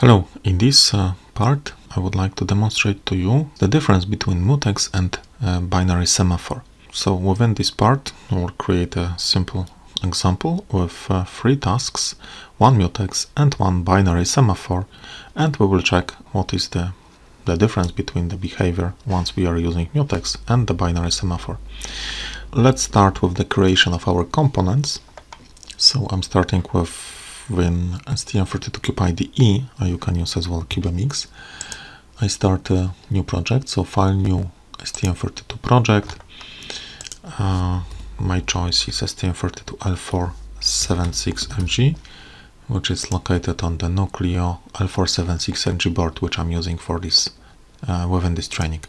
Hello, in this uh, part I would like to demonstrate to you the difference between mutex and uh, binary semaphore. So within this part we'll create a simple example with uh, three tasks, one mutex and one binary semaphore and we will check what is the, the difference between the behavior once we are using mutex and the binary semaphore. Let's start with the creation of our components. So I'm starting with when STM32CubeIDE, uh, you can use as well CubeMX. I start a new project, so file new STM32 project. Uh, my choice is STM32L476RG, which is located on the Nucleo L476RG board, which I'm using for this uh, within this training.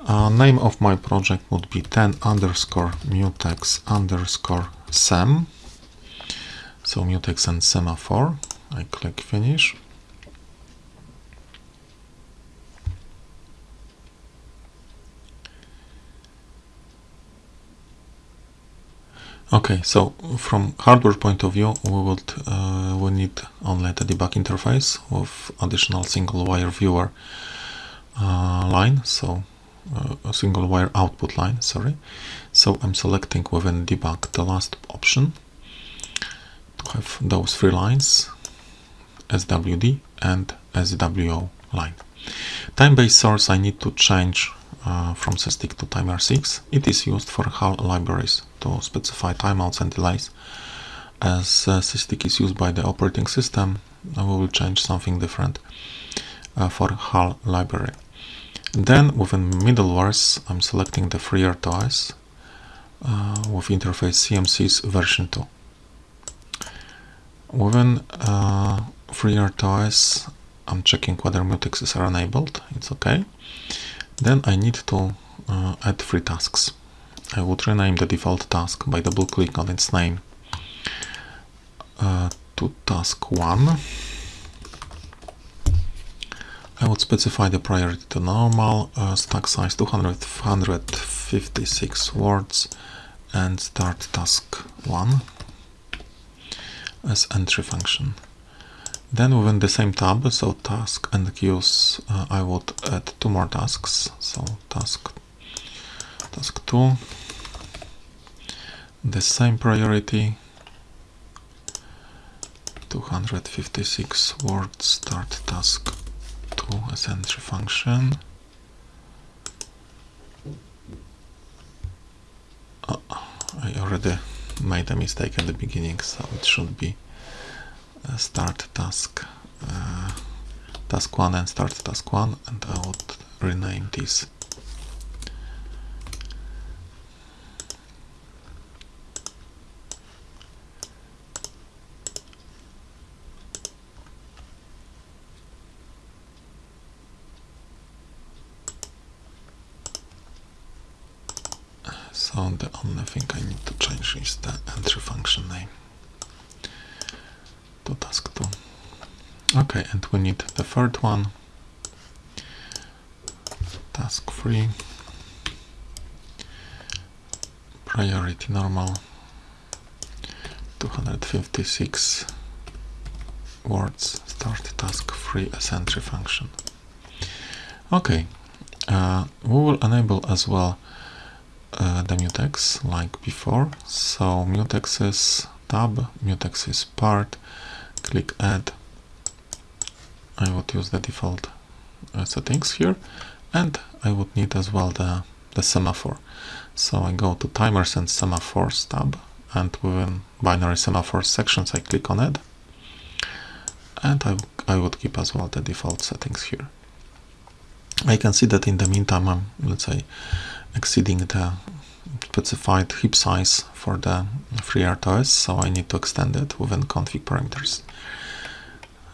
Uh, name of my project would be 10 underscore mutex underscore sem so mutex and semaphore I click finish. Okay, so from hardware point of view, we would uh, we need only the debug interface with additional single wire viewer uh, line, so uh, a single wire output line. Sorry, so I'm selecting within debug the last option, have those three lines SWD and SWO line. Time-based source I need to change uh, from SysTick to timer6. It is used for HAL libraries to specify timeouts and delays. As uh, SysTick is used by the operating system, we will change something different uh, for HAL library. Then within middlewares, I'm selecting the FreeRTOS uh, with interface CMSIS version 2. Within uh, FreeRTOS, I'm checking whether mutexes are enabled. It's okay. Then I need to uh, add three tasks. I would rename the default task by double click on its name uh, to task 1. I would specify the priority to normal, uh, stack size 200, 156 words and start task 1 as entry function. Then within the same tab, so task and queues, uh, I would add two more tasks. So task task 2, the same priority, 256 words, start task 2 as entry function. Oh, I already made a mistake at the beginning so it should be uh, start task uh, task 1 and start task 1 and I would rename this so the only thing I need to change is the entry function name to task 2 okay and we need the third one task free priority normal 256 words start task free as entry function okay uh, we will enable as well uh, the mutex like before. So mutex is tab, mutex is part, click add. I would use the default uh, settings here and I would need as well the, the semaphore. So I go to timers and semaphores tab and within binary semaphore sections I click on add and I, I would keep as well the default settings here. I can see that in the meantime I'm let's say exceeding the specified heap size for the FreeRTOS, so I need to extend it within config parameters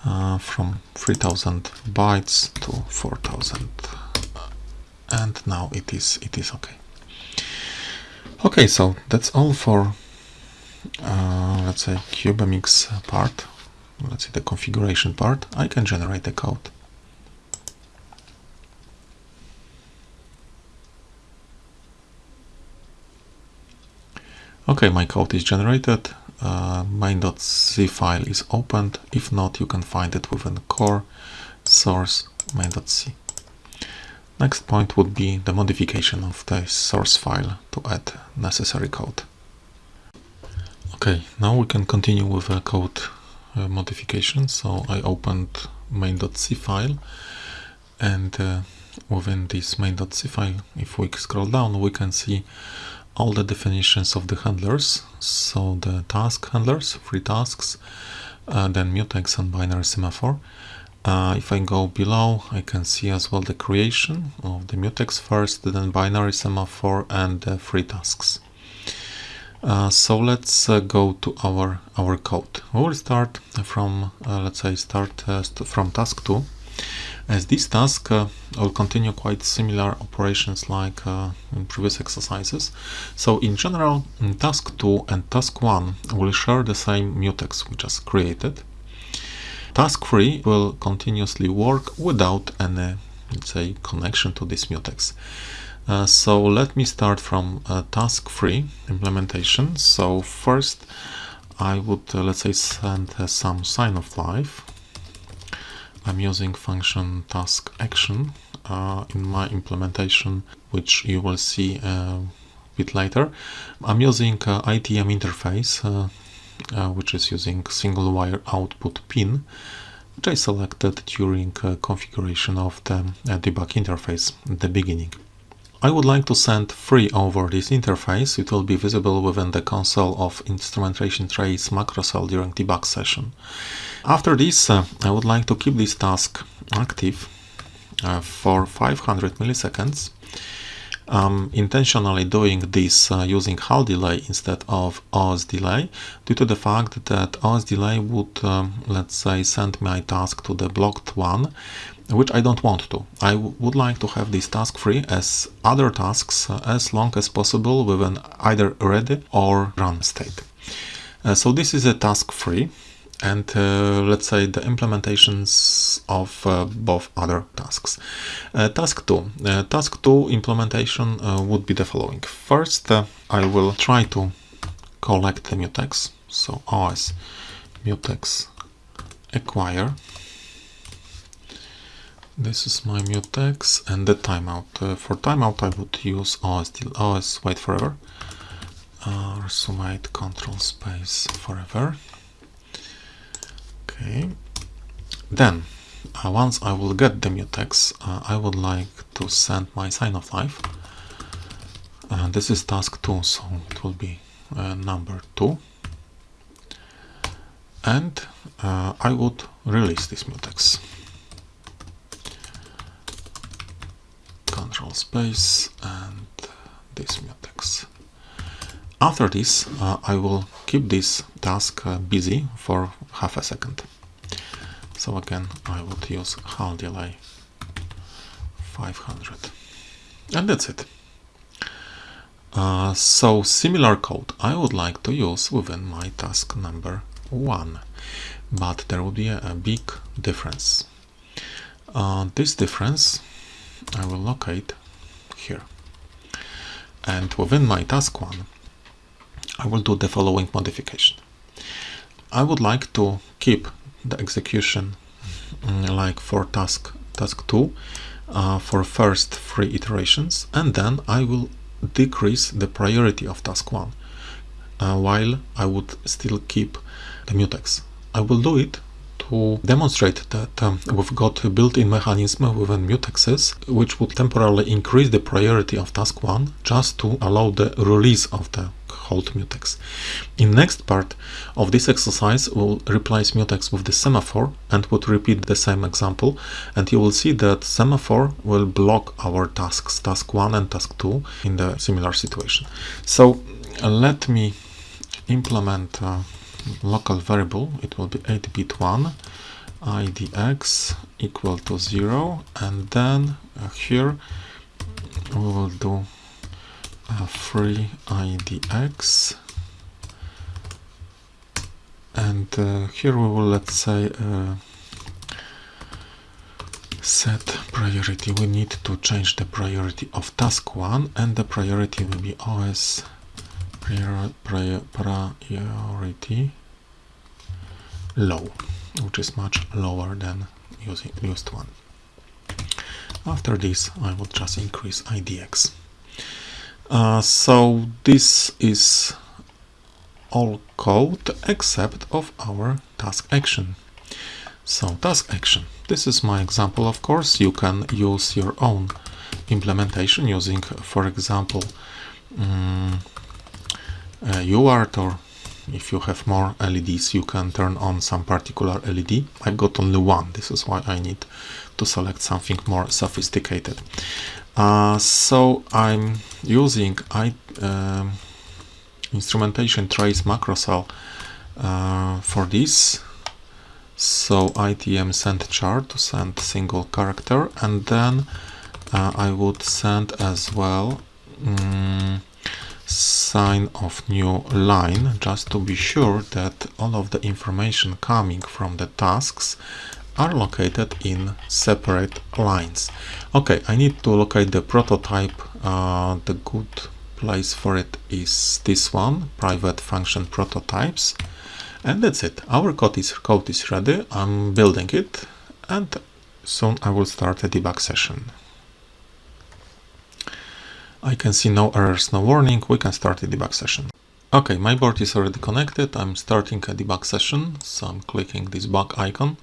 uh, from 3000 bytes to 4000 and now it is it is okay. Okay so that's all for uh, let's say CubeMX part. Let's say the configuration part. I can generate the code. Okay, my code is generated uh, main.c file is opened. If not, you can find it within core source main.c. Next point would be the modification of the source file to add necessary code. Okay, now we can continue with the code uh, modification. So I opened main.c file and uh, within this main.c file, if we scroll down, we can see all the definitions of the handlers. So the task handlers, free tasks, uh, then mutex and binary semaphore. Uh, if I go below, I can see as well the creation of the mutex first, then binary semaphore and the free tasks. Uh, so let's uh, go to our our code. We will start from uh, let's say start uh, from task 2 as this task uh, will continue quite similar operations like uh, in previous exercises. So in general, in task 2 and task 1 will share the same mutex we just created. Task 3 will continuously work without any, let's say, connection to this mutex. Uh, so let me start from uh, task 3 implementation. So first I would, uh, let's say, send some sign of life I'm using function task action uh, in my implementation, which you will see a uh, bit later. I'm using uh, ITM interface, uh, uh, which is using single wire output pin, which I selected during uh, configuration of the debug interface at the beginning. I would like to send free over this interface. It will be visible within the console of instrumentation trace macro cell during debug session. After this, uh, I would like to keep this task active uh, for 500 milliseconds. I'm intentionally doing this uh, using HAL delay instead of OS delay due to the fact that OS delay would, um, let's say, send my task to the blocked one which I don't want to. I would like to have this task free as other tasks uh, as long as possible with an either ready or run state. Uh, so this is a task free and uh, let's say the implementations of uh, both other tasks. Uh, task 2. Uh, task 2 implementation would be the following. First, I will try to collect the mutex. So OS mutex acquire this is my mutex and the timeout. Uh, for timeout I would use OS, OS wait forever or uh, sumate control space forever. Okay. Then uh, once I will get the mutex uh, I would like to send my sign of life. Uh, this is task 2 so it will be uh, number 2 and I would release this mutex. control space and this mutex. After this, uh, I will keep this task uh, busy for half a second. So again, I would use HAL delay 500. And that's it. Uh, so similar code I would like to use within my task number one, but there will be a, a big difference. Uh, this difference I will locate here. And within my task one, I will do the following modification. I would like to keep the execution mm, like for task task 2 uh, for first three iterations and then I will decrease the priority of task 1 uh, while I would still keep the mutex. I will do it to demonstrate that um, we've got a built-in mechanism within mutexes which would temporarily increase the priority of task 1 just to allow the release of the hold mutex. In next part of this exercise we'll replace mutex with the semaphore and would repeat the same example and you will see that semaphore will block our tasks task 1 and task 2 in the similar situation. So uh, let me implement uh, local variable it will be 8 bit 1 idx equal to 0 and then uh, here we will do a free idx and uh, here we will let's say uh, set priority we need to change the priority of task 1 and the priority will be os prior, prior, priority low, which is much lower than using used one. After this, I will just increase IDX. Uh, so this is all code except of our task action. So task action. This is my example, of course. You can use your own implementation using, for example, um, uh, UART or if you have more LEDs you can turn on some particular LED. I've got only one, this is why I need to select something more sophisticated. Uh, so I'm using I, uh, instrumentation trace macrocell uh, for this. So ITM send char to send single character and then uh, I would send as well um, sign of new line just to be sure that all of the information coming from the tasks are located in separate lines. Okay, I need to locate the prototype. Uh, the good place for it is this one, private function prototypes. And that's it. Our code is, code is ready. I'm building it and soon I will start a debug session. I can see no errors, no warning. We can start the debug session. Okay, my board is already connected. I'm starting a debug session. So I'm clicking this bug icon.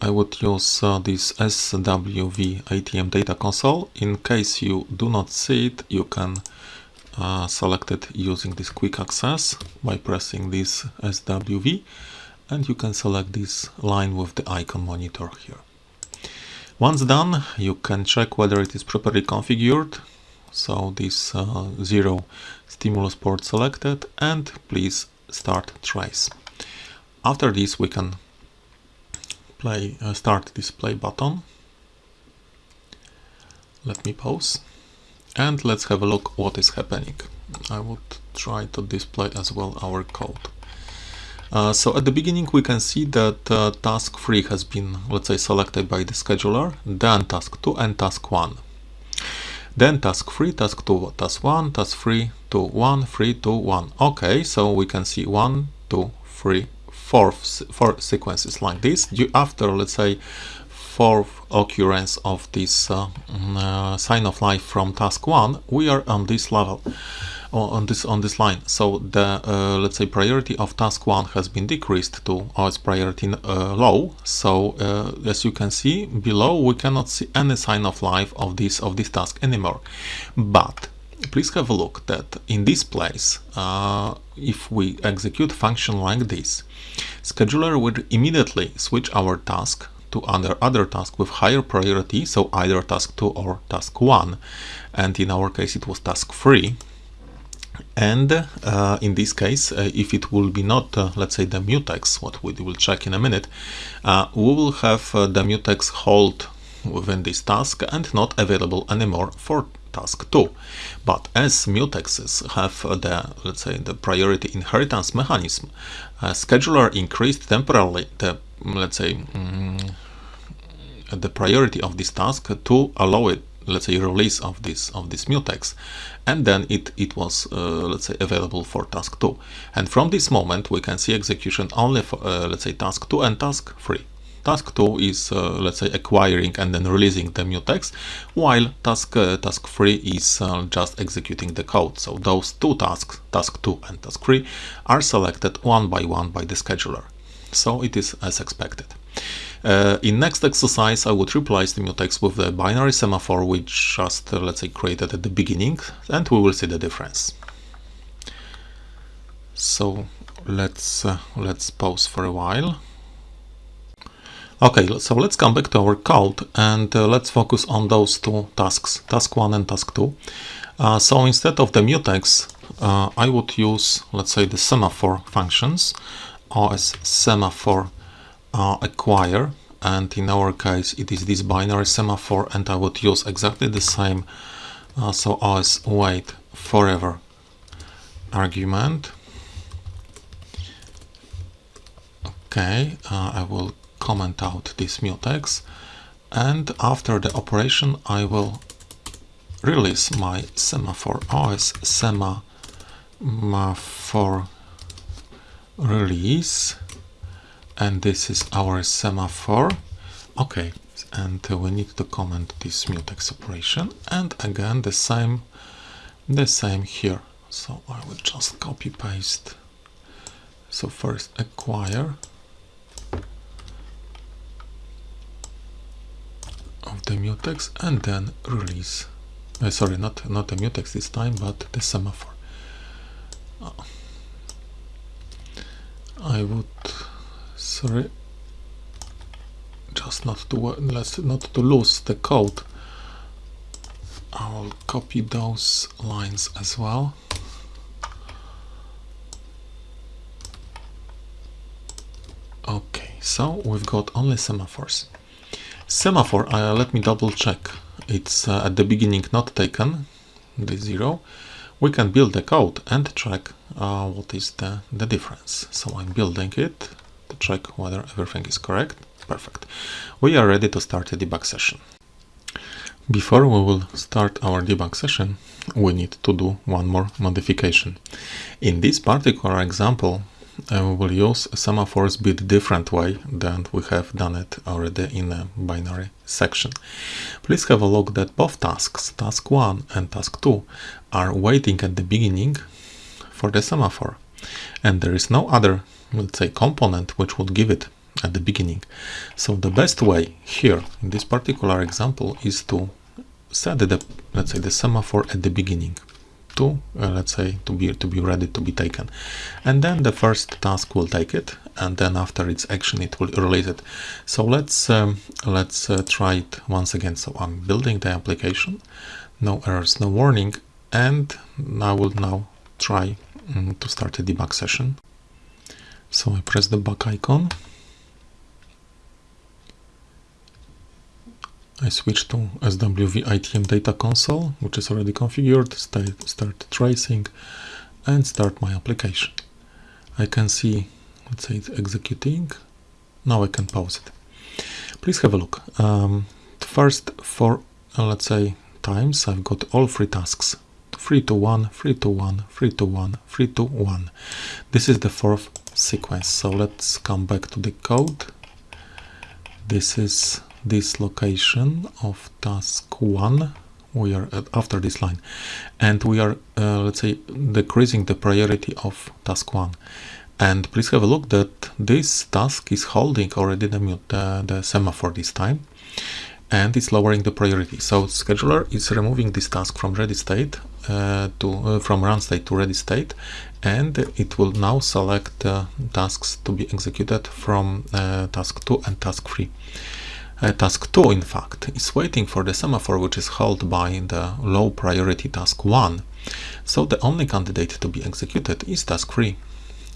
I would use uh, this SWV ITM data console. In case you do not see it, you can uh, select it using this quick access by pressing this SWV and you can select this line with the icon monitor here. Once done, you can check whether it is properly configured. So this uh, zero stimulus port selected and please start trace. After this, we can play uh, start display button. Let me pause and let's have a look what is happening. I would try to display as well our code. Uh, so at the beginning we can see that uh, task 3 has been, let's say, selected by the scheduler, then task 2 and task 1. Then task 3, task 2, task 1, task 3, 2, 1, 3, 2, 1. Okay, so we can see 1, 2, 3, 4, four sequences like this. After, let's say, fourth occurrence of this uh, mm, uh, sign of life from task 1, we are on this level on this on this line. So the uh, let's say priority of task one has been decreased to its priority uh, low. So uh, as you can see below we cannot see any sign of life of this of this task anymore. But please have a look that in this place uh, if we execute function like this scheduler will immediately switch our task to other other task with higher priority so either task 2 or task 1 and in our case it was task 3 and uh, in this case uh, if it will be not uh, let's say the mutex what we will check in a minute uh, we will have uh, the mutex hold within this task and not available anymore for task 2 but as mutexes have the let's say the priority inheritance mechanism a scheduler increased temporarily the let's say um, the priority of this task to allow it let's say release of this of this mutex. And then it it was uh, let's say available for task 2 and from this moment we can see execution only for uh, let's say task 2 and task 3 task 2 is uh, let's say acquiring and then releasing the mutex while task uh, task 3 is uh, just executing the code so those two tasks task 2 and task 3 are selected one by one by the scheduler so it is as expected uh, in next exercise, I would replace the mutex with the binary semaphore which just, uh, let's say, created at the beginning, and we will see the difference. So let's uh, let's pause for a while. Okay, so let's come back to our code and uh, let's focus on those two tasks, task 1 and task 2. Uh, so instead of the mutex, uh, I would use, let's say, the semaphore functions, OS semaphore uh, acquire and in our case it is this binary semaphore and I would use exactly the same uh, so as wait forever argument okay uh, I will comment out this mutex and after the operation I will release my semaphore os semaphore release and this is our semaphore. Okay and we need to comment this mutex operation and again the same the same here. So I will just copy paste so first acquire of the mutex and then release. Uh, sorry not not the mutex this time but the semaphore. Uh, I would sorry just not to let's not to lose the code. I'll copy those lines as well. Okay so we've got only semaphores semaphore uh, let me double check. It's uh, at the beginning not taken the zero. We can build the code and check uh, what is the the difference. So i'm building it to check whether everything is correct. Perfect. We are ready to start a debug session. Before we will start our debug session we need to do one more modification. In this particular example we will use semaphores bit different way than we have done it already in a binary section. Please have a look that both tasks, task 1 and task 2, are waiting at the beginning for the semaphore. And there is no other, let's say, component which would give it at the beginning. So the best way here, in this particular example, is to set the, let's say, the semaphore at the beginning to uh, let's say to be to be ready to be taken. And then the first task will take it and then after its action it will release it. So let's um, let's uh, try it once again. So i'm building the application. No errors no warning. And i will now try um, to start a debug session. So i press the back icon I switch to SWV ITM data console, which is already configured, start, start tracing and start my application. I can see, let's say it's executing. Now I can pause it. Please have a look. Um, first for, uh, let's say, times, I've got all three tasks. 3 to 1, 3 to 1, 3 to 1, 3 to 1. This is the fourth sequence. So let's come back to the code. This is this location of task 1 we are at, after this line. And we are uh, let's say decreasing the priority of task 1 and please have a look that this task is holding already the, mute, uh, the semaphore this time. And it's lowering the priority. So scheduler is removing this task from ready state uh, to uh, from run state to ready state. And it will now select uh, tasks to be executed from task 2 and task 3 uh, task 2, in fact, is waiting for the semaphore which is held by the low priority task 1. So the only candidate to be executed is task 3.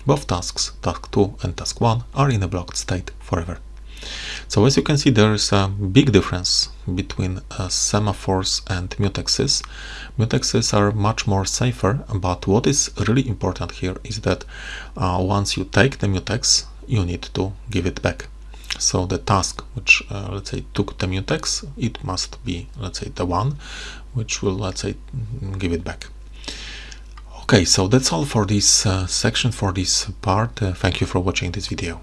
Both tasks, task 2 and task 1, are in a blocked state forever. So as you can see, there is a big difference between uh, semaphores and mutexes. Mutexes are much more safer, but what is really important here is that uh, once you take the mutex, you need to give it back. So the task which uh, let's say took the mutex, it must be let's say the one which will let's say give it back. Okay, so that's all for this uh, section, for this part. Uh, thank you for watching this video.